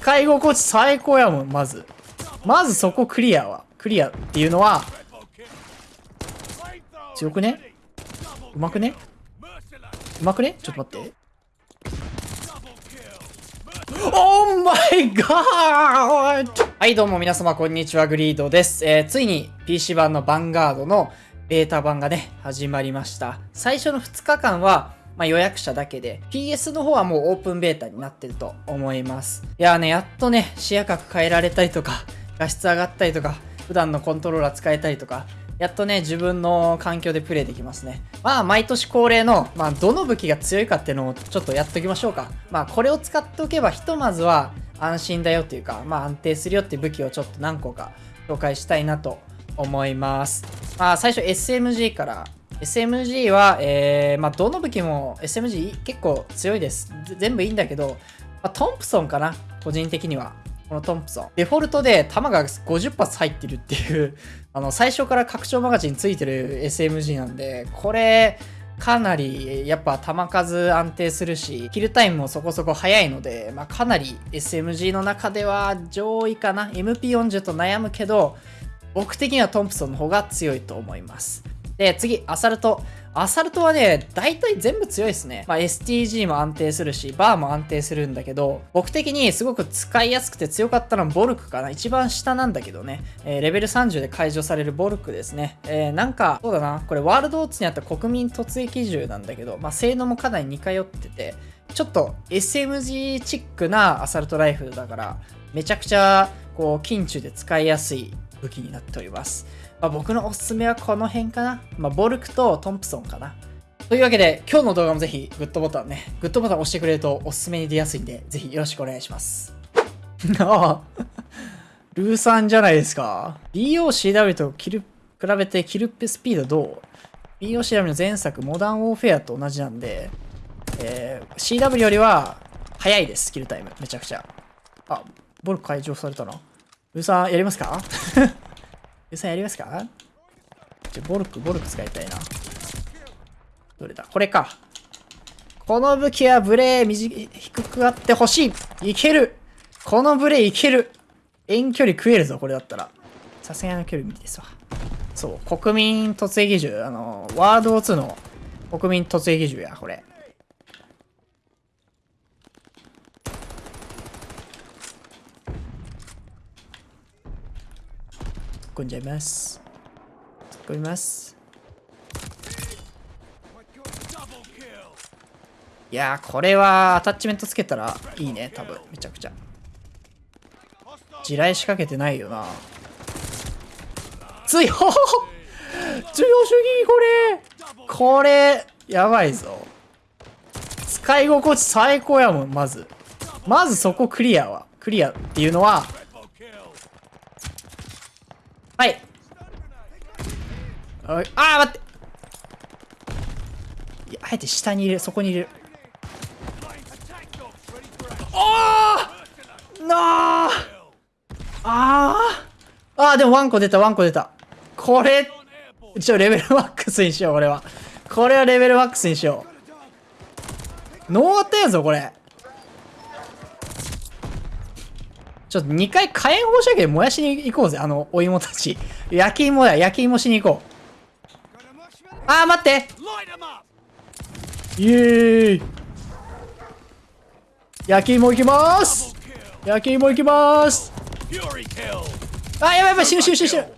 使い心地最高やもん、まず。まずそこクリアは。クリアっていうのは、強くね？うまくね？うまくね？ちょっと待って。オーマイガーはい、どうも皆様、こんにちは。グリードです。えー、ついに PC 版のヴァンガードのベータ版がね、始まりました。最初の2日間は、まあ、予約者だけで、PS の方はもうオープンベータになってると思います。いやーね、やっとね、視野角変えられたりとか、画質上がったりとか、普段のコントローラー使えたりとか、やっとね、自分の環境でプレイできますね。まあ、毎年恒例の、まあ、どの武器が強いかっていうのをちょっとやっときましょうか。まあ、これを使っておけば、ひとまずは安心だよっていうか、まあ、安定するよっていう武器をちょっと何個か紹介したいなと思います。まあ、最初 SMG から SMG は、えー、まあ、どの武器も SMG 結構強いです。全部いいんだけど、まあ、トンプソンかな個人的には。このトンプソン。デフォルトで弾が50発入ってるっていう あの、最初から拡張マガジンついてる SMG なんで、これ、かなりやっぱ弾数安定するし、キルタイムもそこそこ速いので、まあ、かなり SMG の中では上位かな。MP40 と悩むけど、僕的にはトンプソンの方が強いと思います。で、次、アサルト。アサルトはね、大体全部強いですね。まあ、STG も安定するし、バーも安定するんだけど、僕的にすごく使いやすくて強かったのはボルクかな。一番下なんだけどね。えー、レベル30で解除されるボルクですね。えー、なんか、そうだな。これワールドオーツにあった国民突撃銃なんだけど、まあ、性能もかなり似通ってて、ちょっと SMG チックなアサルトライフルだから、めちゃくちゃ、こう、近中で使いやすい武器になっております。まあ、僕のおすすめはこの辺かな。まあ、ボルクとトンプソンかな。というわけで、今日の動画もぜひグッドボタンね、グッドボタン押してくれるとおすすめに出やすいんで、ぜひよろしくお願いします。ああ、ルーさんじゃないですか。BOCW とキル比べてキルスピードどう ?BOCW の前作、モダンウォーフェアと同じなんで、えー、CW よりは早いです、キルタイム。めちゃくちゃ。あ、ボルク解除されたな。ルーさん、やりますか？予算やりますか？じゃ、ボルク、ボルク使いたいな。どれだ？これか。この武器はブレー短低くあってほしいいけるこのブレーいける遠距離食えるぞ、これだったら。さすがの距離無理ですわ。そう、国民突撃銃。あの、ワード2の国民突撃銃や、これ。込んじゃいます。突っ込みます。いやー、これはアタッチメントつけたらいいね、多分。めちゃくちゃ。地雷仕掛けてないよな。強強主義？これこれ、やばいぞ。使い心地最高やもん、まず。まずそこクリアは。クリアっていうのは、はい。ああ待って。いやあえて下に入れるそこに入れる。おおなあああでもワンコ出たワンコ出た。これちょレベルマックスにしようこれは。これはレベルマックスにしよう。ノーアったやぞこれちょっと2回火炎放射器で燃やしに行こうぜ、あの、お芋たち。焼き芋だ、焼き芋しに行こう。あー、待ってイエーイ焼き芋行きまーす焼き芋行きまーすあ、やばいやばい、死ぬ死ぬ死ぬ死ぬ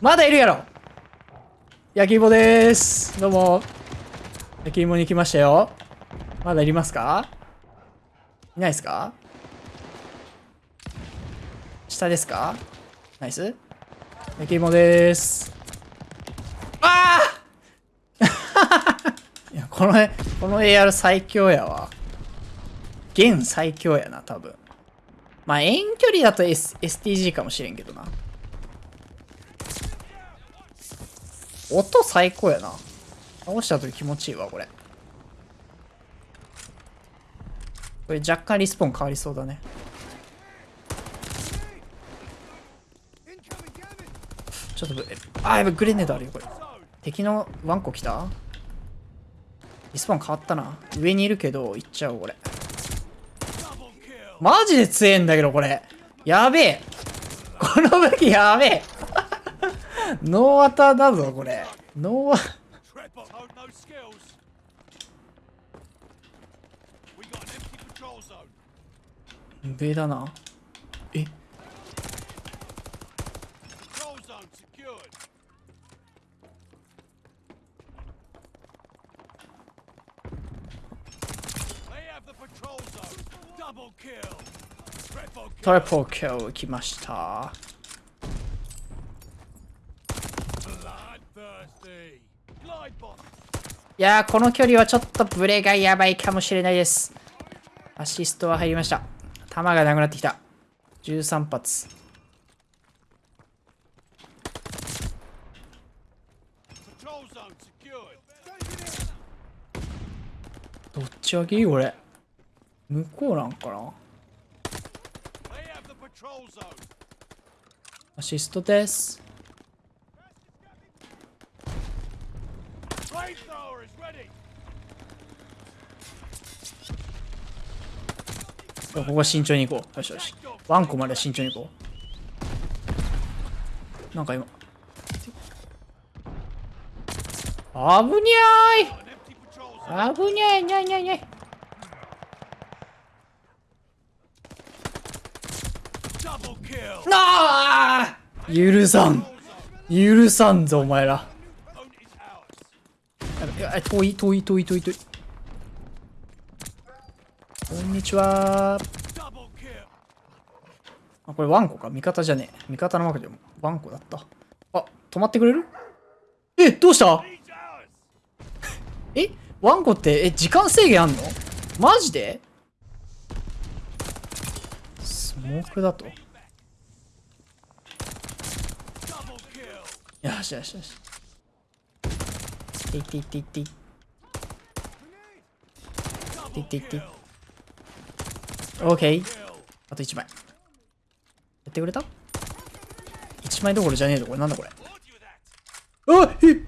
まだいるやろ焼き芋でーす。どうも。焼き芋に来ましたよ。まだいりますか？いないですか？下ですか？ナイス焼き芋です。ああ いや、この、この AR 最強やわ。現最強やな、多分。まあ、遠距離だと、S、STG かもしれんけどな。音最高やな。倒した時気持ちいいわ、これ。これ若干リスポーン変わりそうだね。ちょっとぶ、あ、やばい、グレネードあるよ、これ。敵のワンコ来た？リスポーン変わったな。上にいるけど、行っちゃおう、これ。マジで強えんだけど、これ。やべえ。この武器やべえ。ノーアターだぞ、これ。ノーア、Tripod hold no skills. We got an empty patrol zone. 上だな。ト kill. リプルキル来ました。いや、この距離はちょっとブレがやばいかもしれないです。アシストは入りました。弾がなくなってきた。13発。どっちがきいこれ？向こうなんかな？アシストです。ここは慎重に行こう。よしよし。ワンコまで慎重に行こう。なんか今。あぶに.ゃーいあぶにゃいにゃいにゃいにゃい Double kill. なあ許さん。許さんぞお前ら。遠い遠い遠い遠い遠い。こんにちは。あこれワンコか。味方じゃねえ。味方のわけでもワンコだった。あ止まってくれる？えどうした？えワンコってえ時間制限あんの？マジで？スモークだと。よしよしよし。いっていっていっていっていっていってい kill. オーケー Kill. あと1枚。やってくれた ?1 枚どころじゃねえぞこれ。なんだこれ。あえ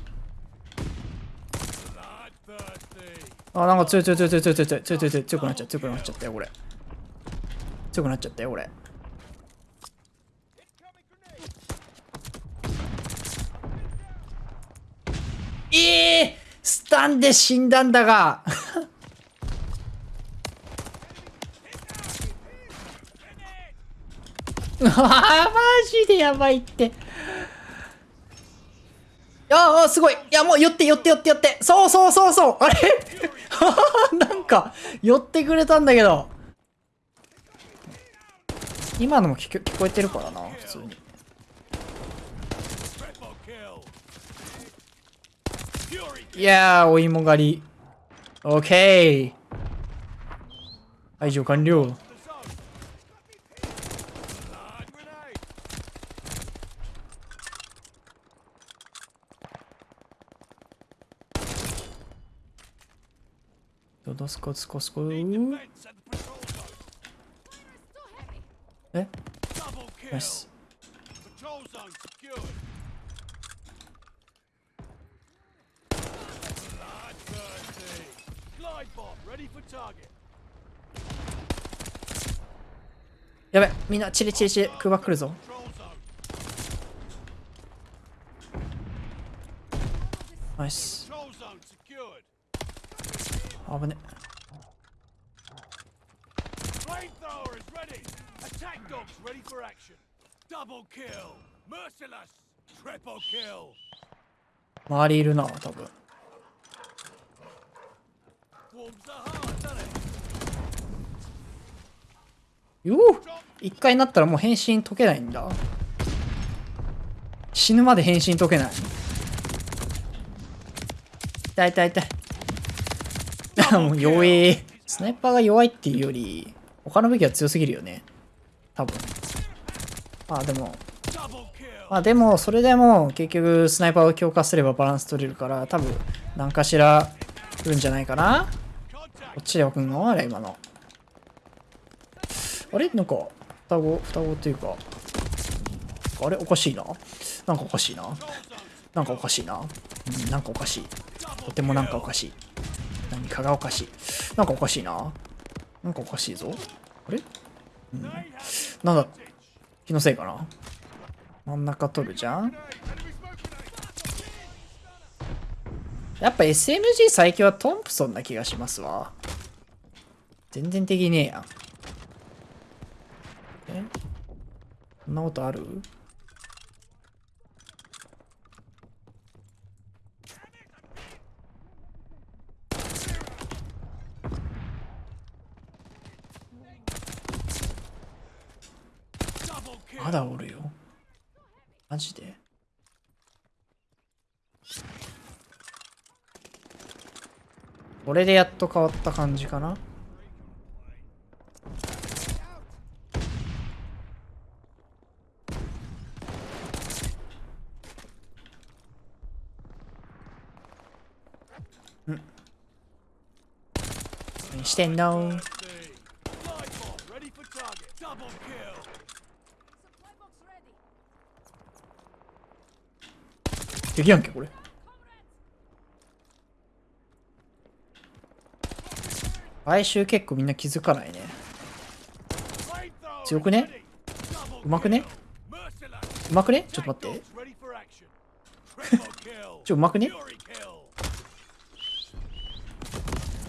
あなんか強い強い強い強い強い強い強い強い強い強くなっちゃう強くなっちゃったよこれ。強くなっちゃったよこれ。ええスタンで死んだんだがあーマジでやばいってああ、すごい。いや、もう寄って寄って寄って寄って。そうそうそうそう。あれ？なんか、寄ってくれたんだけど。今のも聞こえてるからな、普通に。いやー、お芋狩り。オッケー。排除完了。どすこつこすこえ？ナイスやべ、みんなチリチリチリ、空爆来るぞ。ナイス。あぶね。周りいるな、多分。よう一回なったらもう変身解けないんだ。死ぬまで変身解けない。痛い痛い痛い。もう弱え。スナイパーが弱いっていうより、他の武器は強すぎるよね。多分。まあでも、まあでも、それでも結局スナイパーを強化すればバランス取れるから、多分何かしら来るんじゃないかな。こっちで置くのあれ今の。あれ？なんか、双子、双子っていうか、あれ？おかしいな。なんかおかしいな。なんかおかしいな。うん、なんかおかしい。とてもなんかおかしい。何かがおかしい。なんかおかしいな。なんかおかしいぞ。あれ？うんなんだ気のせいかな真ん中取るじゃんやっぱ SMG 最強はトンプソンな気がしますわ全然的ねえや。んえ？そんなことある？まだおるよ。マジで？これでやっと変わった感じかな？何してんの？できやんけこれ。あい結構みんな気づかないね。強くね？うまくね？うまくね？ちょっと待って。ちょうまくね？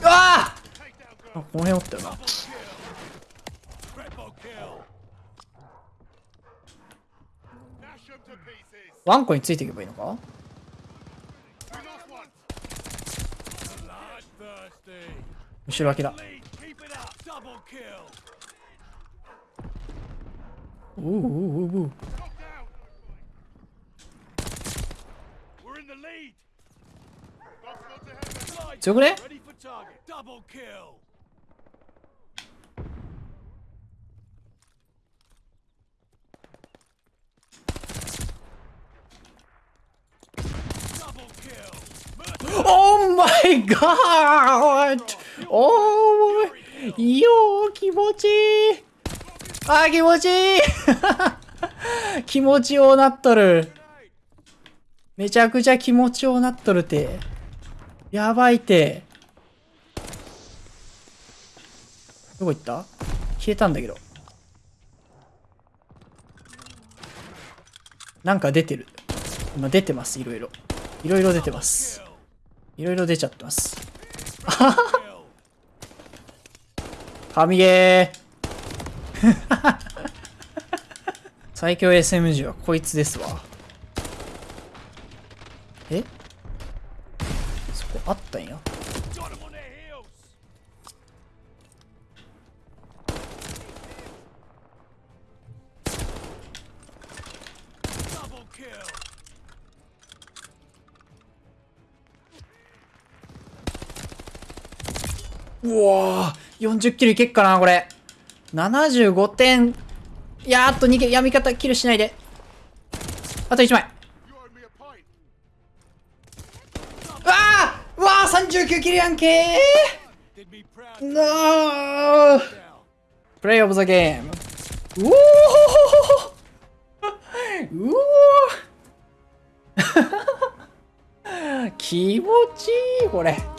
うわああこのったよな。ワンコについていけばいいのか？むろ脇だ。おうおうおうおう。強くね？My god! おーいよー気持ちいいあー気持ちいい気持ちようなっとるめちゃくちゃ気持ちようなっとるてやばいてどこ行った消えたんだけどなんか出てる今出てますいろいろいろいろ出てますいろいろ出ちゃってます。神ゲー 最強 SMG はこいつですわ。うわー40キルいけっかなこれ。75点。いやーっと逃げ、やみ方キルしないで。あと1枚。うわーうわー39キルやんけーなープレイオブザゲーム。うおーうおー 気持ちいいこれ。